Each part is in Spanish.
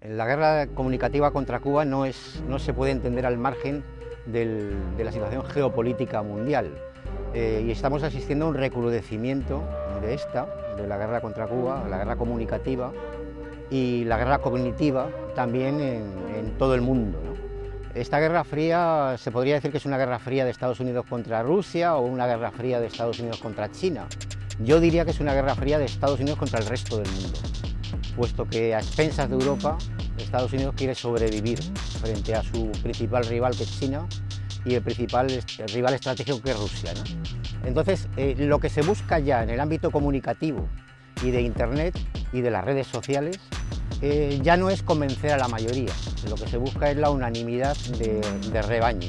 La guerra comunicativa contra Cuba no, se puede entender al margen de la situación geopolítica mundial eh, y estamos asistiendo a un recrudecimiento de esta, de la guerra contra Cuba, la guerra comunicativa y la guerra cognitiva también en, todo el mundo. Esta guerra fría se podría decir que es una guerra fría de Estados Unidos contra Rusia o una guerra fría de Estados Unidos contra China. Yo diría que es una guerra fría de Estados Unidos contra el resto del mundo puesto que a expensas de Europa, Estados Unidos quiere sobrevivir frente a su principal rival que es China y el principal rival estratégico que es Rusia. Entonces, eh, lo que se busca ya en el ámbito comunicativo y de Internet y de las redes sociales eh, ya no es convencer a la mayoría, lo que se busca es la unanimidad de, rebaño.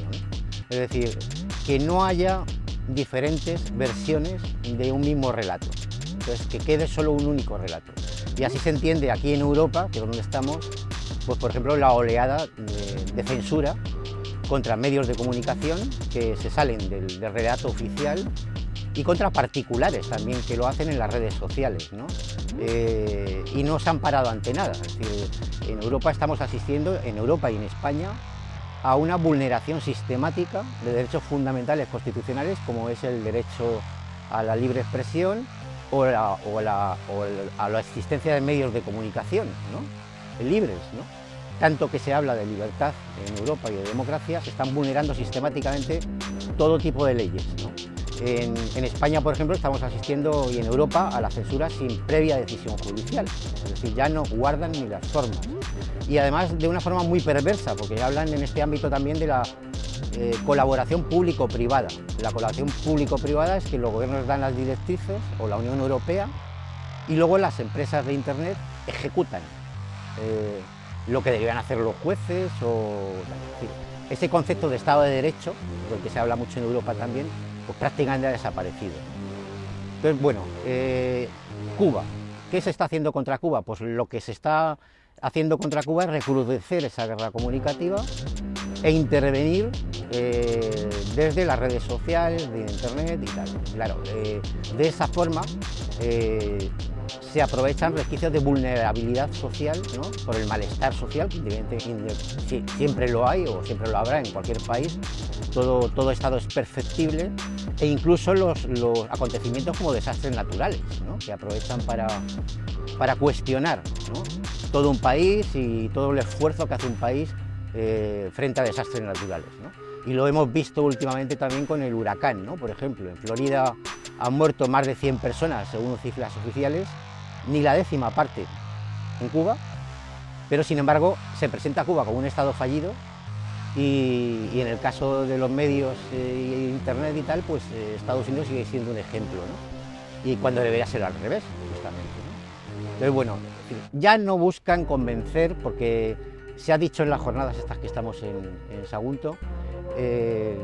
Es decir, que no haya diferentes versiones de un mismo relato, entonces que quede solo un único relato. Y así se entiende aquí en Europa, que es donde estamos, pues por ejemplo la oleada de, censura contra medios de comunicación que se salen del, relato oficial y contra particulares también que lo hacen en las redes sociales ¿no? Eh, y no se han parado ante nada. En Europa estamos asistiendo, en Europa y en España, a una vulneración sistemática de derechos fundamentales constitucionales como es el derecho a la libre expresión o, la, a la existencia de medios de comunicación libres. Tanto que se habla de libertad en Europa y de democracia, se están vulnerando sistemáticamente todo tipo de leyes. En, España, por ejemplo, estamos asistiendo, y en Europa, a la censura sin previa decisión judicial. Es decir, ya no guardan ni las formas. Y además de una forma muy perversa, porque hablan en este ámbito también de la eh, colaboración público-privada. La colaboración público-privada es que los gobiernos dan las directrices, o la Unión Europea, y luego las empresas de Internet ejecutan eh, lo que deberían hacer los jueces, o ese concepto de Estado de Derecho, del que se habla mucho en Europa también, pues prácticamente ha desaparecido. Entonces, bueno, eh, Cuba, ¿qué se está haciendo contra Cuba? Pues lo que se está haciendo contra Cuba es recrudecer esa guerra comunicativa e intervenir eh, desde las redes sociales, de internet y tal. Claro, eh, de esa forma eh, se aprovechan resquicios de vulnerabilidad social por el malestar social, que siempre lo hay o siempre lo habrá en cualquier país, todo, todo estado es perfectible e incluso los, acontecimientos como desastres naturales, que aprovechan para, para cuestionar todo un país y todo el esfuerzo que hace un país eh, frente a desastres naturales. Y lo hemos visto últimamente también con el huracán, ¿no? por ejemplo, en Florida han muerto más de 100 personas según cifras oficiales, ni la décima parte en Cuba, pero sin embargo se presenta Cuba como un estado fallido y, en el caso de los medios e internet y tal, pues eh, Estados Unidos sigue siendo un ejemplo, ¿no? y cuando debería ser al revés, justamente. Entonces, bueno, ya no buscan convencer porque se ha dicho en las jornadas estas que estamos en, Sagunto, eh,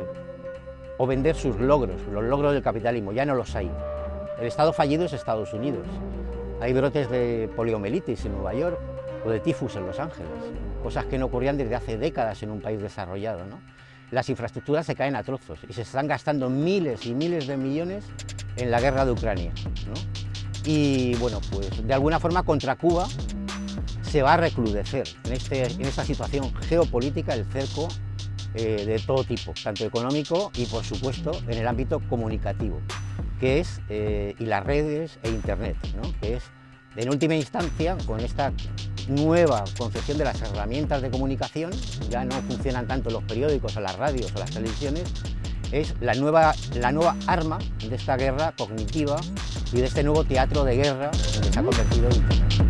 o vender sus logros, los logros del capitalismo, ya no los hay. El Estado fallido es Estados Unidos. Hay brotes de poliomielitis en Nueva York o de tifus en Los Ángeles, cosas que no ocurrían desde hace décadas en un país desarrollado. Las infraestructuras se caen a trozos y se están gastando miles y miles de millones en la guerra de Ucrania. Y bueno, pues de alguna forma contra Cuba se va a recrudecer en, este, en esta situación geopolítica el cerco eh, de todo tipo, tanto económico y por supuesto en el ámbito comunicativo, que es, eh, y las redes e internet, que es en última instancia con esta nueva concepción de las herramientas de comunicación, ya no funcionan tanto los periódicos o las radios o las televisiones, es la nueva, la nueva arma de esta guerra cognitiva y de este nuevo teatro de guerra en que se ha convertido Internet.